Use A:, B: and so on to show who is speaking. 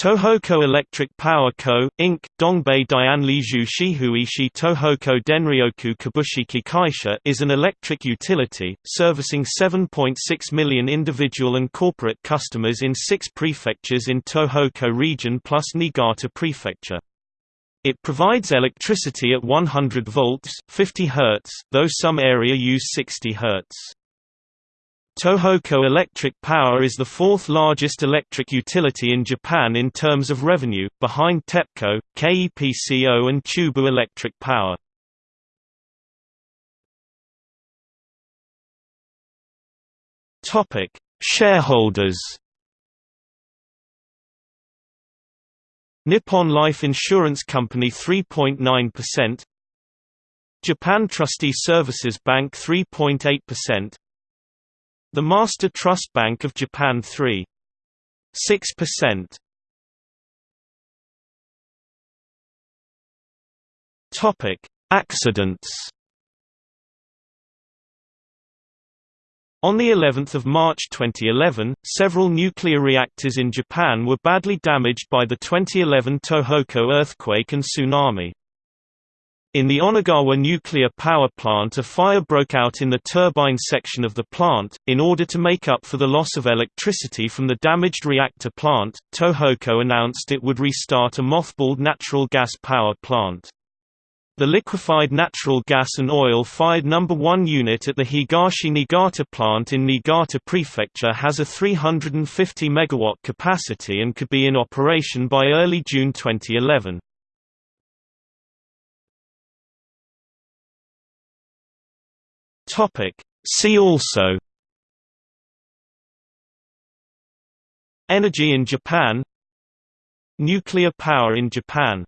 A: Tohoku Electric Power Co., Inc., Dongbei Dianliju Shihuishi Tohoku Denryoku Kabushiki Kaisha is an electric utility, servicing 7.6 million individual and corporate customers in six prefectures in Tohoku region plus Niigata Prefecture. It provides electricity at 100 volts 50 Hz, though some area use 60 Hz. Tohoku Electric Power is the fourth largest electric utility in Japan in terms of revenue, behind TEPCO, KEPCO and Chubu Electric Power. Shareholders. Nippon Life Insurance Company 3.9%, Japan Trustee Services Bank 3.8%, the Master Trust Bank of Japan 3. 6%. Topic: Accidents. On the 11th of March 2011, several nuclear reactors in Japan were badly damaged by the 2011 Tohoku earthquake and tsunami. In the Onagawa nuclear power plant a fire broke out in the turbine section of the plant. In order to make up for the loss of electricity from the damaged reactor plant, Tohoku announced it would restart a mothballed natural gas power plant. The liquefied natural gas and oil-fired number 1 unit at the Higashi Niigata plant in Niigata Prefecture has a 350 MW capacity and could be in operation by early June 2011. Topic. See also Energy in Japan Nuclear power in Japan